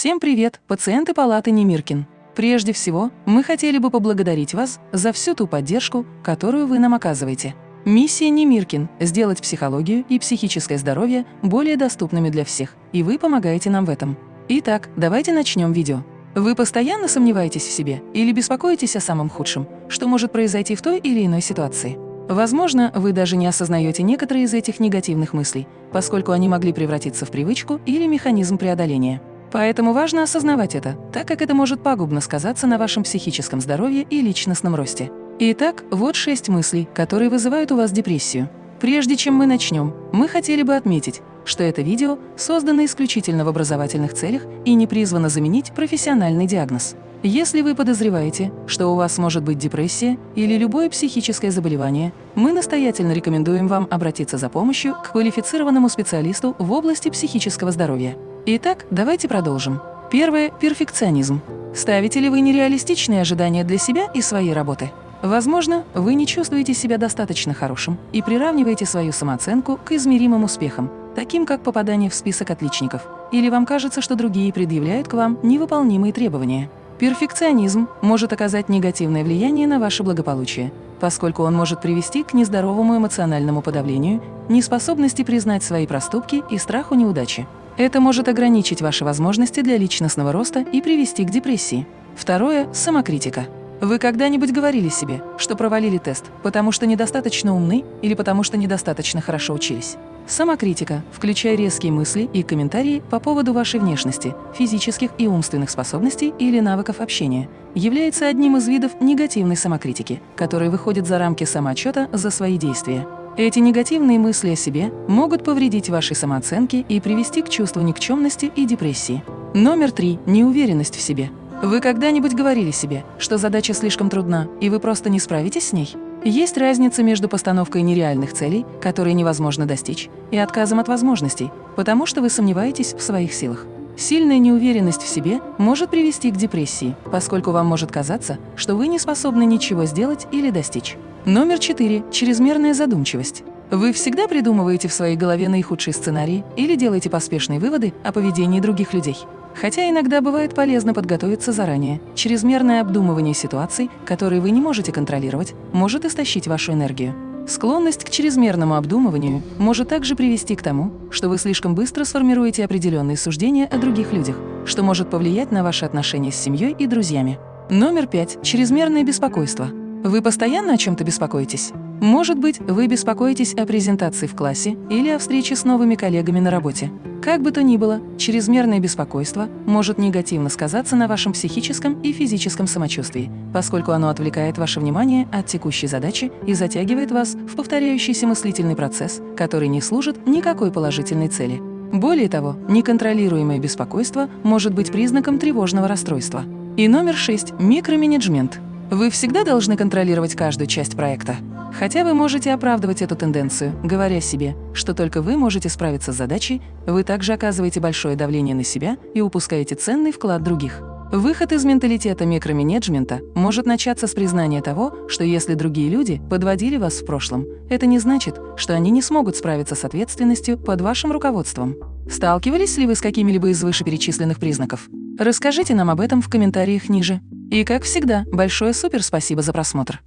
Всем привет, пациенты палаты Немиркин. Прежде всего, мы хотели бы поблагодарить вас за всю ту поддержку, которую вы нам оказываете. Миссия Немиркин – сделать психологию и психическое здоровье более доступными для всех, и вы помогаете нам в этом. Итак, давайте начнем видео. Вы постоянно сомневаетесь в себе или беспокоитесь о самом худшем, что может произойти в той или иной ситуации? Возможно, вы даже не осознаете некоторые из этих негативных мыслей, поскольку они могли превратиться в привычку или механизм преодоления. Поэтому важно осознавать это, так как это может пагубно сказаться на вашем психическом здоровье и личностном росте. Итак, вот шесть мыслей, которые вызывают у вас депрессию. Прежде чем мы начнем, мы хотели бы отметить, что это видео создано исключительно в образовательных целях и не призвано заменить профессиональный диагноз. Если вы подозреваете, что у вас может быть депрессия или любое психическое заболевание, мы настоятельно рекомендуем вам обратиться за помощью к квалифицированному специалисту в области психического здоровья. Итак, давайте продолжим. Первое – перфекционизм. Ставите ли вы нереалистичные ожидания для себя и своей работы? Возможно, вы не чувствуете себя достаточно хорошим и приравниваете свою самооценку к измеримым успехам, таким как попадание в список отличников, или вам кажется, что другие предъявляют к вам невыполнимые требования. Перфекционизм может оказать негативное влияние на ваше благополучие, поскольку он может привести к нездоровому эмоциональному подавлению, неспособности признать свои проступки и страху неудачи. Это может ограничить ваши возможности для личностного роста и привести к депрессии. Второе – самокритика. Вы когда-нибудь говорили себе, что провалили тест, потому что недостаточно умны или потому что недостаточно хорошо учились? Самокритика, включая резкие мысли и комментарии по поводу вашей внешности, физических и умственных способностей или навыков общения, является одним из видов негативной самокритики, который выходит за рамки самоотчета за свои действия. Эти негативные мысли о себе могут повредить вашей самооценке и привести к чувству никчемности и депрессии. Номер три – неуверенность в себе. Вы когда-нибудь говорили себе, что задача слишком трудна, и вы просто не справитесь с ней? Есть разница между постановкой нереальных целей, которые невозможно достичь, и отказом от возможностей, потому что вы сомневаетесь в своих силах. Сильная неуверенность в себе может привести к депрессии, поскольку вам может казаться, что вы не способны ничего сделать или достичь. Номер четыре – чрезмерная задумчивость. Вы всегда придумываете в своей голове наихудшие сценарии или делаете поспешные выводы о поведении других людей. Хотя иногда бывает полезно подготовиться заранее, чрезмерное обдумывание ситуаций, которые вы не можете контролировать, может истощить вашу энергию. Склонность к чрезмерному обдумыванию может также привести к тому, что вы слишком быстро сформируете определенные суждения о других людях, что может повлиять на ваши отношения с семьей и друзьями. Номер пять. Чрезмерное беспокойство. Вы постоянно о чем-то беспокоитесь? Может быть, вы беспокоитесь о презентации в классе или о встрече с новыми коллегами на работе. Как бы то ни было, чрезмерное беспокойство может негативно сказаться на вашем психическом и физическом самочувствии, поскольку оно отвлекает ваше внимание от текущей задачи и затягивает вас в повторяющийся мыслительный процесс, который не служит никакой положительной цели. Более того, неконтролируемое беспокойство может быть признаком тревожного расстройства. И номер шесть – микроменеджмент. Вы всегда должны контролировать каждую часть проекта. Хотя вы можете оправдывать эту тенденцию, говоря себе, что только вы можете справиться с задачей, вы также оказываете большое давление на себя и упускаете ценный вклад других. Выход из менталитета микроменеджмента может начаться с признания того, что если другие люди подводили вас в прошлом, это не значит, что они не смогут справиться с ответственностью под вашим руководством. Сталкивались ли вы с какими-либо из вышеперечисленных признаков? Расскажите нам об этом в комментариях ниже. И как всегда, большое супер спасибо за просмотр.